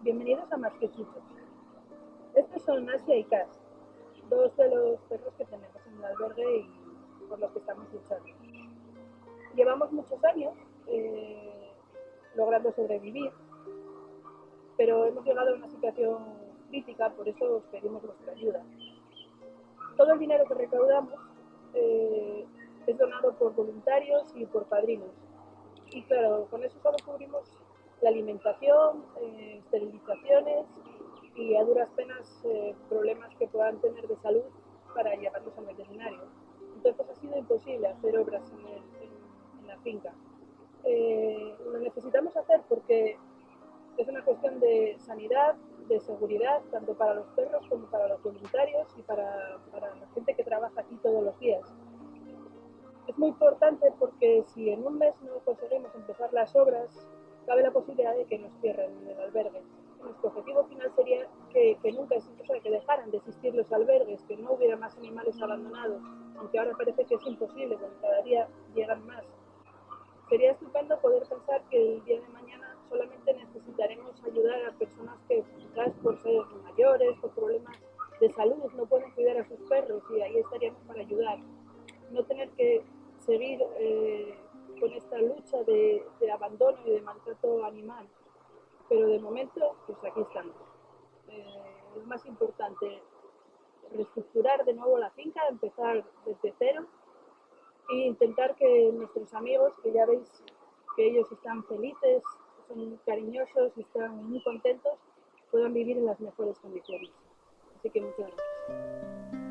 Bienvenidos a Más que Chuchos. Estos son Asia y Cass, dos de los perros que tenemos en el albergue y por los que estamos luchando. Llevamos muchos años eh, logrando sobrevivir, pero hemos llegado a una situación crítica, por eso os pedimos vuestra ayuda. Todo el dinero que recaudamos eh, es donado por voluntarios y por padrinos. Y claro, con eso solo cubrimos la alimentación, eh, esterilizaciones y a duras penas eh, problemas que puedan tener de salud para llevarlos al veterinario. Entonces ha sido imposible hacer obras en, la finca. Eh, lo necesitamos hacer porque es una cuestión de sanidad, de seguridad, tanto para los perros como para los voluntarios y para, para la gente que trabaja aquí todos los días. Es muy importante porque si en un mes no conseguimos empezar las obras, cabe la posibilidad de que nos cierren el albergue. Nuestro objetivo final sería que, nunca, o sea, que dejaran de existir los albergues, que no hubiera más animales abandonados, aunque ahora parece que es imposible, porque cada día llegan más. Sería estupendo poder pensar que el día de mañana solamente necesitaremos ayudar a personas que quizás por ser mayores, por problemas de salud, no pueden cuidar a sus perros y ahí estaríamos para ayudar. No tener que seguir eh, con esta lucha de, abandono y de maltrato animal. Pero de momento, pues aquí estamos. Eh, es más importante reestructurar de nuevo la finca, empezar desde cero e intentar que nuestros amigos, que ya veis que ellos están felices, son cariñosos están muy contentos, puedan vivir en las mejores condiciones. Así que muchas gracias.